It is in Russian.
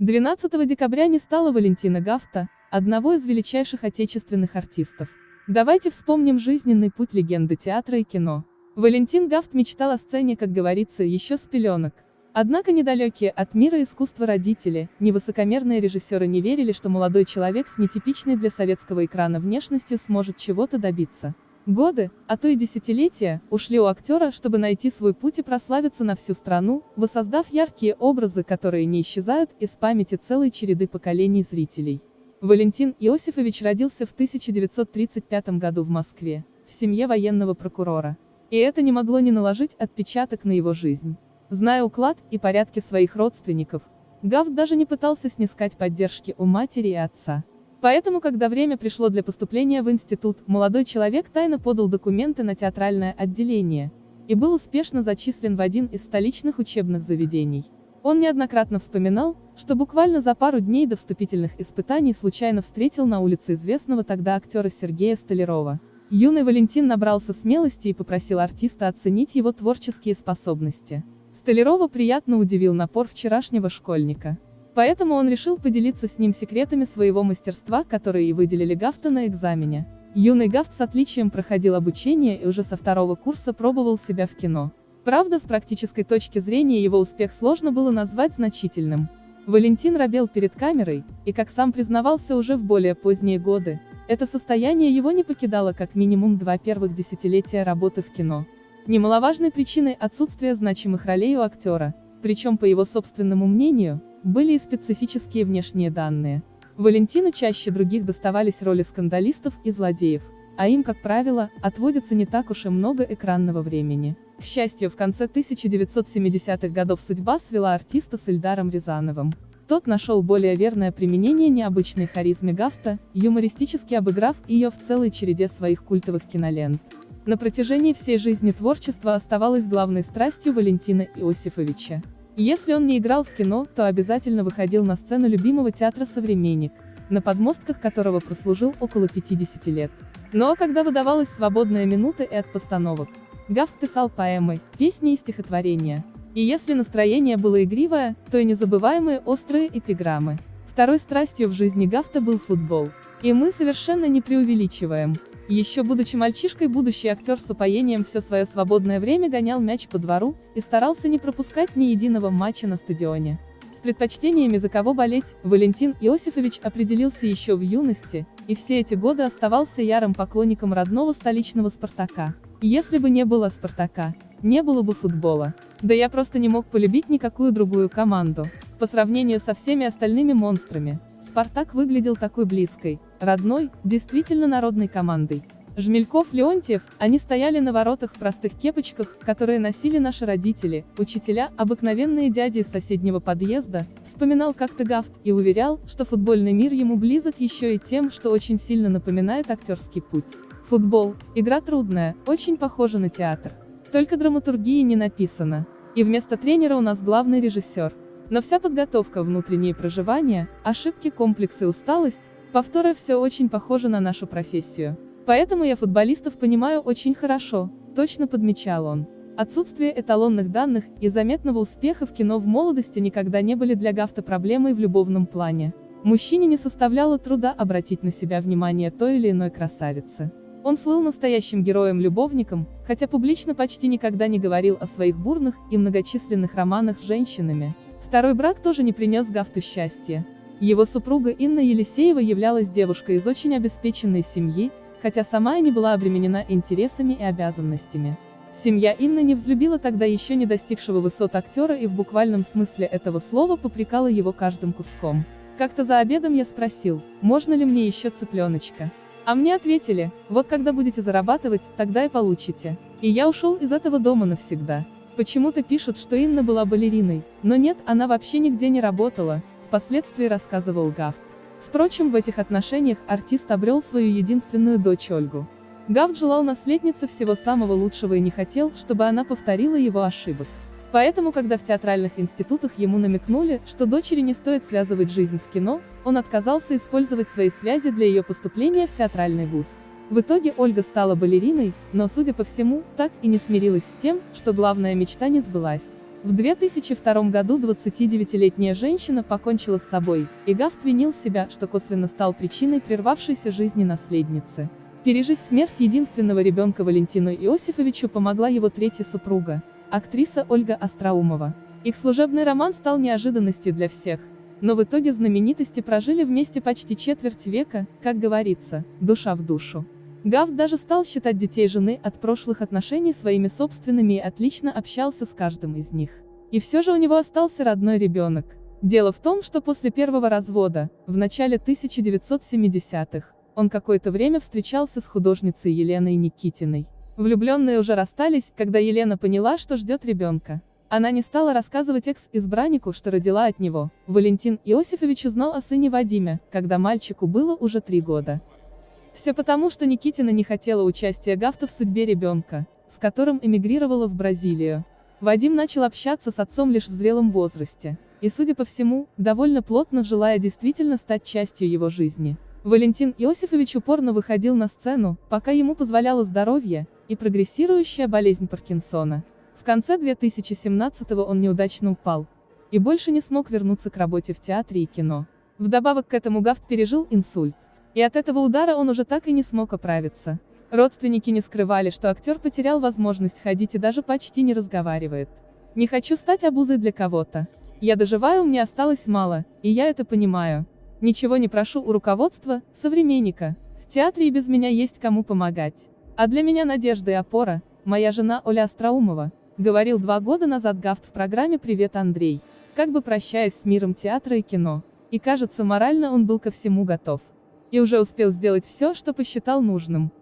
12 декабря не стало Валентина Гафта, одного из величайших отечественных артистов. Давайте вспомним жизненный путь легенды театра и кино. Валентин Гафт мечтал о сцене, как говорится, еще с пеленок. Однако недалекие от мира искусства родители, невысокомерные режиссеры не верили, что молодой человек с нетипичной для советского экрана внешностью сможет чего-то добиться. Годы, а то и десятилетия, ушли у актера, чтобы найти свой путь и прославиться на всю страну, воссоздав яркие образы, которые не исчезают из памяти целой череды поколений зрителей. Валентин Иосифович родился в 1935 году в Москве, в семье военного прокурора. И это не могло не наложить отпечаток на его жизнь. Зная уклад и порядки своих родственников, Гавт даже не пытался снискать поддержки у матери и отца. Поэтому, когда время пришло для поступления в институт, молодой человек тайно подал документы на театральное отделение и был успешно зачислен в один из столичных учебных заведений. Он неоднократно вспоминал, что буквально за пару дней до вступительных испытаний случайно встретил на улице известного тогда актера Сергея Столярова. Юный Валентин набрался смелости и попросил артиста оценить его творческие способности. Столярова приятно удивил напор вчерашнего школьника. Поэтому он решил поделиться с ним секретами своего мастерства, которые и выделили Гафта на экзамене. Юный Гафт с отличием проходил обучение и уже со второго курса пробовал себя в кино. Правда, с практической точки зрения его успех сложно было назвать значительным. Валентин робел перед камерой, и как сам признавался уже в более поздние годы, это состояние его не покидало как минимум два первых десятилетия работы в кино. Немаловажной причиной отсутствия значимых ролей у актера, причем по его собственному мнению, были и специфические внешние данные. Валентину чаще других доставались роли скандалистов и злодеев, а им, как правило, отводится не так уж и много экранного времени. К счастью, в конце 1970-х годов судьба свела артиста с Ильдаром Рязановым. Тот нашел более верное применение необычной харизме Гафта, юмористически обыграв ее в целой череде своих культовых кинолент. На протяжении всей жизни творчество оставалось главной страстью Валентина Иосифовича. Если он не играл в кино, то обязательно выходил на сцену любимого театра «Современник», на подмостках которого прослужил около 50 лет. Но когда выдавалась свободная минута и от постановок, Гафт писал поэмы, песни и стихотворения. И если настроение было игривое, то и незабываемые острые эпиграммы. Второй страстью в жизни Гафта был футбол. И мы совершенно не преувеличиваем. Еще будучи мальчишкой, будущий актер с упоением все свое свободное время гонял мяч по двору и старался не пропускать ни единого матча на стадионе. С предпочтениями за кого болеть, Валентин Иосифович определился еще в юности, и все эти годы оставался ярым поклонником родного столичного «Спартака». Если бы не было «Спартака», не было бы футбола. Да я просто не мог полюбить никакую другую команду. По сравнению со всеми остальными монстрами, Спартак выглядел такой близкой, родной, действительно народной командой. Жмельков, Леонтьев, они стояли на воротах в простых кепочках, которые носили наши родители, учителя, обыкновенные дяди из соседнего подъезда, вспоминал как-то Гафт, и уверял, что футбольный мир ему близок еще и тем, что очень сильно напоминает актерский путь. Футбол, игра трудная, очень похожа на театр. Только драматургии не написано. И вместо тренера у нас главный режиссер. Но вся подготовка, внутренние проживания, ошибки, комплексы, усталость, повторы все очень похоже на нашу профессию. Поэтому я футболистов понимаю очень хорошо, точно подмечал он. Отсутствие эталонных данных и заметного успеха в кино в молодости никогда не были для Гафта проблемой в любовном плане. Мужчине не составляло труда обратить на себя внимание той или иной красавицы. Он слыл настоящим героем-любовником, хотя публично почти никогда не говорил о своих бурных и многочисленных романах с женщинами. Второй брак тоже не принес Гафту счастья. Его супруга Инна Елисеева являлась девушкой из очень обеспеченной семьи, хотя сама и не была обременена интересами и обязанностями. Семья Инны не взлюбила тогда еще не достигшего высот актера и в буквальном смысле этого слова попрекала его каждым куском. Как-то за обедом я спросил, можно ли мне еще цыпленочка. А мне ответили, вот когда будете зарабатывать, тогда и получите. И я ушел из этого дома навсегда. Почему-то пишут, что Инна была балериной, но нет, она вообще нигде не работала, впоследствии рассказывал Гафт. Впрочем, в этих отношениях артист обрел свою единственную дочь Ольгу. Гафт желал наследнице всего самого лучшего и не хотел, чтобы она повторила его ошибок. Поэтому, когда в театральных институтах ему намекнули, что дочери не стоит связывать жизнь с кино, он отказался использовать свои связи для ее поступления в театральный вуз. В итоге Ольга стала балериной, но, судя по всему, так и не смирилась с тем, что главная мечта не сбылась. В 2002 году 29-летняя женщина покончила с собой, и Гафт винил себя, что косвенно стал причиной прервавшейся жизни наследницы. Пережить смерть единственного ребенка Валентину Иосифовичу помогла его третья супруга, актриса Ольга Остроумова. Их служебный роман стал неожиданностью для всех, но в итоге знаменитости прожили вместе почти четверть века, как говорится, душа в душу. Гав даже стал считать детей жены от прошлых отношений своими собственными и отлично общался с каждым из них. И все же у него остался родной ребенок. Дело в том, что после первого развода, в начале 1970-х, он какое-то время встречался с художницей Еленой Никитиной. Влюбленные уже расстались, когда Елена поняла, что ждет ребенка. Она не стала рассказывать экс-избраннику, что родила от него. Валентин Иосифович узнал о сыне Вадиме, когда мальчику было уже три года. Все потому, что Никитина не хотела участия Гафта в судьбе ребенка, с которым эмигрировала в Бразилию. Вадим начал общаться с отцом лишь в зрелом возрасте, и, судя по всему, довольно плотно желая действительно стать частью его жизни. Валентин Иосифович упорно выходил на сцену, пока ему позволяло здоровье, и прогрессирующая болезнь Паркинсона. В конце 2017-го он неудачно упал, и больше не смог вернуться к работе в театре и кино. Вдобавок к этому Гафт пережил инсульт. И от этого удара он уже так и не смог оправиться. Родственники не скрывали, что актер потерял возможность ходить и даже почти не разговаривает. «Не хочу стать обузой для кого-то. Я доживаю, мне осталось мало, и я это понимаю. Ничего не прошу у руководства, современника. В театре и без меня есть кому помогать. А для меня надежда и опора, моя жена Оля Остроумова», говорил два года назад Гафт в программе «Привет, Андрей», как бы прощаясь с миром театра и кино. И кажется, морально он был ко всему готов и уже успел сделать все, что посчитал нужным.